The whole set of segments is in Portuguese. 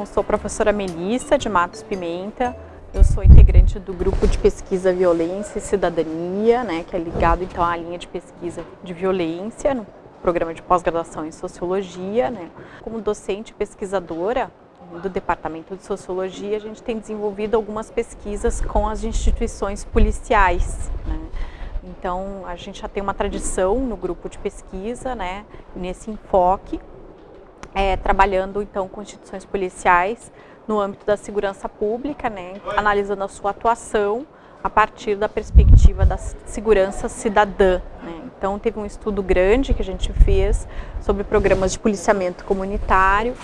Então, sou professora Melissa de Matos Pimenta, eu sou integrante do grupo de pesquisa Violência e Cidadania, né, que é ligado então à linha de pesquisa de violência no programa de pós-graduação em Sociologia. Né. Como docente pesquisadora do Departamento de Sociologia, a gente tem desenvolvido algumas pesquisas com as instituições policiais. Né. Então, a gente já tem uma tradição no grupo de pesquisa, né, nesse enfoque, é, trabalhando então com instituições policiais no âmbito da segurança pública, né, analisando a sua atuação a partir da perspectiva da segurança cidadã. Né. Então teve um estudo grande que a gente fez sobre programas de policiamento comunitário,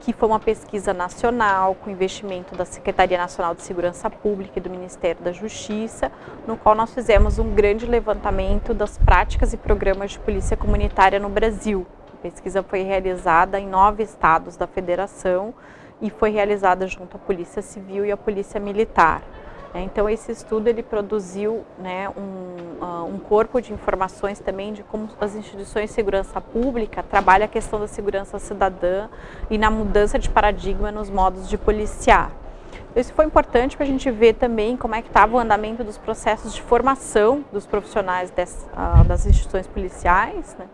que foi uma pesquisa nacional com investimento da Secretaria Nacional de Segurança Pública e do Ministério da Justiça, no qual nós fizemos um grande levantamento das práticas e programas de polícia comunitária no Brasil. Pesquisa foi realizada em nove estados da federação e foi realizada junto à Polícia Civil e à Polícia Militar. É, então esse estudo ele produziu né, um, uh, um, corpo de informações também de como as instituições de segurança pública trabalham a questão da segurança cidadã e na mudança de paradigma nos modos de policiar. Isso foi importante para a gente ver também como é que estava o andamento dos processos de formação dos profissionais des, uh, das instituições policiais, né?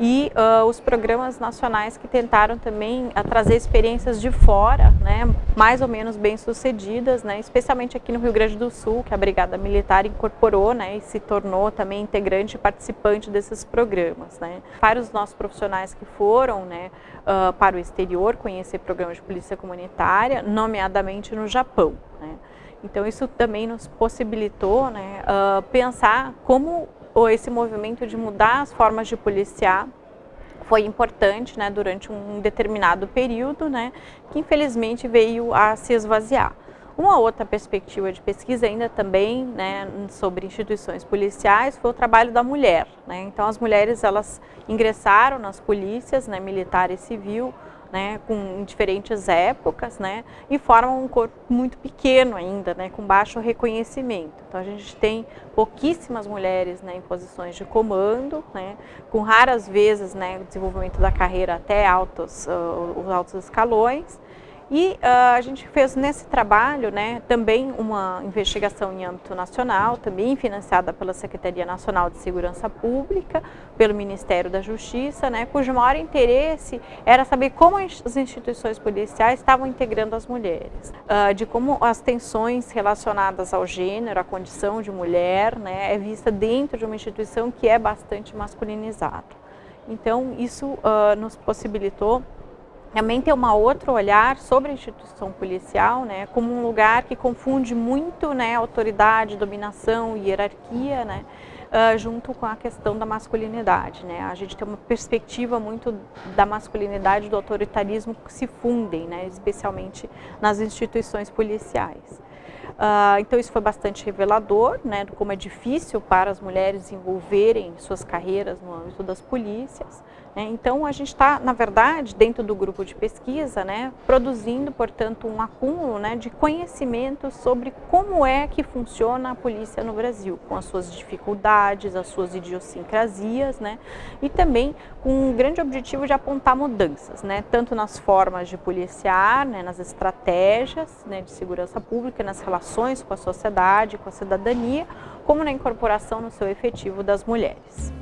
E uh, os programas nacionais que tentaram também uh, trazer experiências de fora, né, mais ou menos bem sucedidas, né, especialmente aqui no Rio Grande do Sul, que a Brigada Militar incorporou né, e se tornou também integrante e participante desses programas. Né. Para os nossos profissionais que foram né, uh, para o exterior conhecer programas de polícia comunitária, nomeadamente no Japão. Né. Então isso também nos possibilitou né, pensar como esse movimento de mudar as formas de policiar foi importante né, durante um determinado período, né, que infelizmente veio a se esvaziar. Uma outra perspectiva de pesquisa ainda também né, sobre instituições policiais foi o trabalho da mulher. Né? Então as mulheres elas ingressaram nas polícias, né, militar e civil, né, com, em diferentes épocas, né, e formam um corpo muito pequeno ainda, né, com baixo reconhecimento. Então a gente tem pouquíssimas mulheres né, em posições de comando, né, com raras vezes né, o desenvolvimento da carreira até altos, uh, os altos escalões, e uh, a gente fez nesse trabalho né, também uma investigação em âmbito nacional, também financiada pela Secretaria Nacional de Segurança Pública, pelo Ministério da Justiça, né, cujo maior interesse era saber como as instituições policiais estavam integrando as mulheres, uh, de como as tensões relacionadas ao gênero, à condição de mulher, né, é vista dentro de uma instituição que é bastante masculinizada. Então, isso uh, nos possibilitou também ter um outro olhar sobre a instituição policial, né, como um lugar que confunde muito né, autoridade, dominação, hierarquia, né, uh, junto com a questão da masculinidade. Né. A gente tem uma perspectiva muito da masculinidade e do autoritarismo que se fundem, né, especialmente nas instituições policiais. Uh, então isso foi bastante revelador, né, de como é difícil para as mulheres desenvolverem suas carreiras no âmbito das polícias. Né. Então a gente está, na verdade, dentro do grupo de pesquisa, né, produzindo, portanto, um acúmulo né, de conhecimento sobre como é que funciona a polícia no Brasil, com as suas dificuldades, as suas idiosincrasias, né, e também com um grande objetivo de apontar mudanças, né, tanto nas formas de policiar, né, nas estratégias né, de segurança pública, nas relações com a sociedade, com a cidadania, como na incorporação no seu efetivo das mulheres.